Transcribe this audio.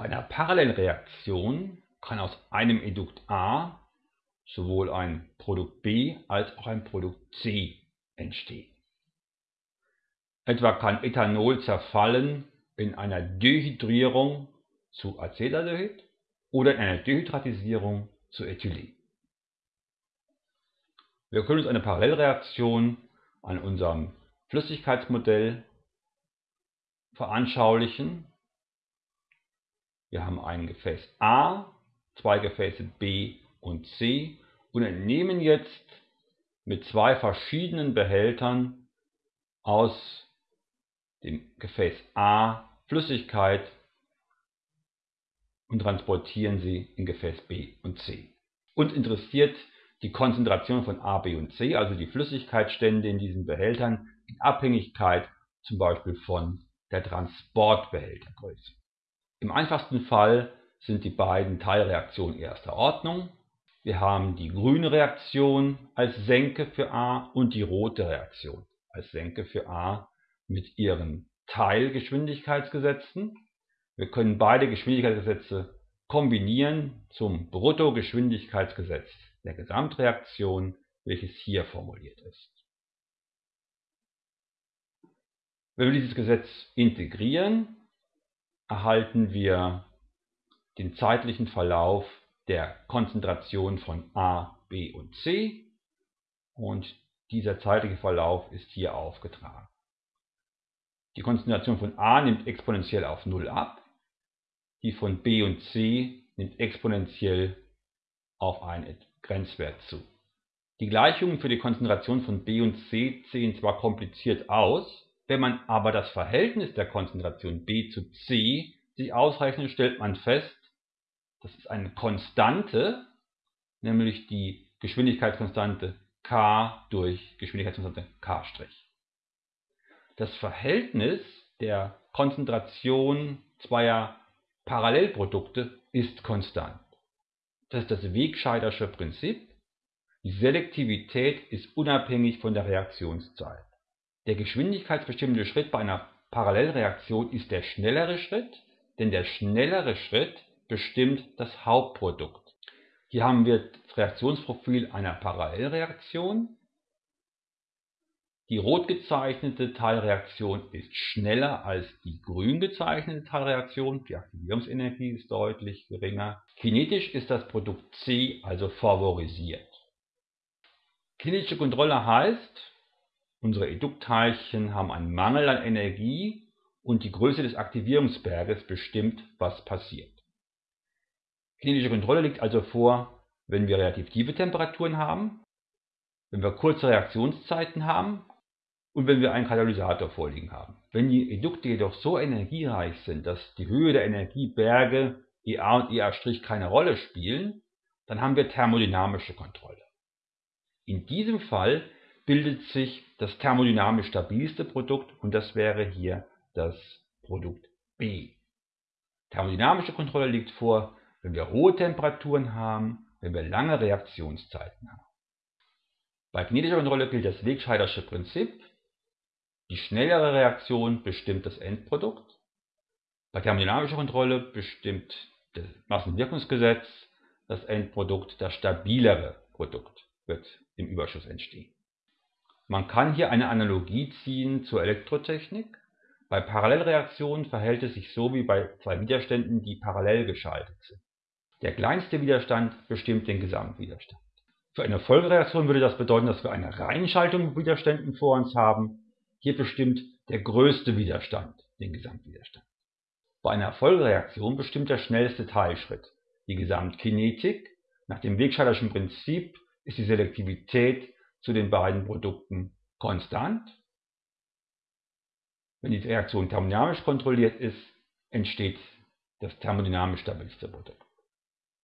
Bei einer Parallelreaktion kann aus einem Edukt A sowohl ein Produkt B als auch ein Produkt C entstehen. Etwa kann Ethanol zerfallen in einer Dehydrierung zu Acetaldehyd oder in einer Dehydratisierung zu Ethylen. Wir können uns eine Parallelreaktion an unserem Flüssigkeitsmodell veranschaulichen. Wir haben ein Gefäß A, zwei Gefäße B und C und entnehmen jetzt mit zwei verschiedenen Behältern aus dem Gefäß A Flüssigkeit und transportieren sie in Gefäß B und C. Uns interessiert die Konzentration von A, B und C, also die Flüssigkeitsstände in diesen Behältern, in Abhängigkeit zum Beispiel von der Transportbehältergröße. Im einfachsten Fall sind die beiden Teilreaktionen erster Ordnung. Wir haben die grüne Reaktion als Senke für A und die rote Reaktion als Senke für A mit ihren Teilgeschwindigkeitsgesetzen. Wir können beide Geschwindigkeitsgesetze kombinieren zum Bruttogeschwindigkeitsgesetz der Gesamtreaktion, welches hier formuliert ist. Wenn wir dieses Gesetz integrieren, erhalten wir den zeitlichen Verlauf der Konzentration von A, B und C und dieser zeitliche Verlauf ist hier aufgetragen. Die Konzentration von A nimmt exponentiell auf 0 ab, die von B und C nimmt exponentiell auf einen Grenzwert zu. Die Gleichungen für die Konzentration von B und C sehen zwar kompliziert aus, wenn man aber das Verhältnis der Konzentration B zu C sich ausrechnet, stellt man fest, das ist eine Konstante, nämlich die Geschwindigkeitskonstante k durch Geschwindigkeitskonstante k'. Das Verhältnis der Konzentration zweier Parallelprodukte ist konstant. Das ist das Wegscheidersche Prinzip. Die Selektivität ist unabhängig von der Reaktionszeit. Der geschwindigkeitsbestimmende Schritt bei einer Parallelreaktion ist der schnellere Schritt, denn der schnellere Schritt bestimmt das Hauptprodukt. Hier haben wir das Reaktionsprofil einer Parallelreaktion. Die rot gezeichnete Teilreaktion ist schneller als die grün gezeichnete Teilreaktion. Die Aktivierungsenergie ist deutlich geringer. Kinetisch ist das Produkt C also favorisiert. Kinetische Kontrolle heißt, unsere Eduktteilchen haben einen Mangel an Energie und die Größe des Aktivierungsberges bestimmt, was passiert. Kinetische Kontrolle liegt also vor, wenn wir relativ tiefe Temperaturen haben, wenn wir kurze Reaktionszeiten haben und wenn wir einen Katalysator vorliegen haben. Wenn die Edukte jedoch so energiereich sind, dass die Höhe der Energieberge EA und EA' keine Rolle spielen, dann haben wir thermodynamische Kontrolle. In diesem Fall bildet sich das thermodynamisch stabilste Produkt und das wäre hier das Produkt B. Thermodynamische Kontrolle liegt vor, wenn wir hohe Temperaturen haben, wenn wir lange Reaktionszeiten haben. Bei kinetischer Kontrolle gilt das Wegscheidersche Prinzip. Die schnellere Reaktion bestimmt das Endprodukt. Bei thermodynamischer Kontrolle bestimmt das Massenwirkungsgesetz das Endprodukt. Das stabilere Produkt wird im Überschuss entstehen. Man kann hier eine Analogie ziehen zur Elektrotechnik. Bei Parallelreaktionen verhält es sich so wie bei zwei Widerständen, die parallel geschaltet sind. Der kleinste Widerstand bestimmt den Gesamtwiderstand. Für eine Folgereaktion würde das bedeuten, dass wir eine Reinschaltung mit Widerständen vor uns haben. Hier bestimmt der größte Widerstand den Gesamtwiderstand. Bei einer Folgereaktion bestimmt der schnellste Teilschritt die Gesamtkinetik. Nach dem Wegscheiderschen Prinzip ist die Selektivität zu den beiden Produkten konstant. Wenn die Reaktion thermodynamisch kontrolliert ist, entsteht das thermodynamisch stabilste Produkt.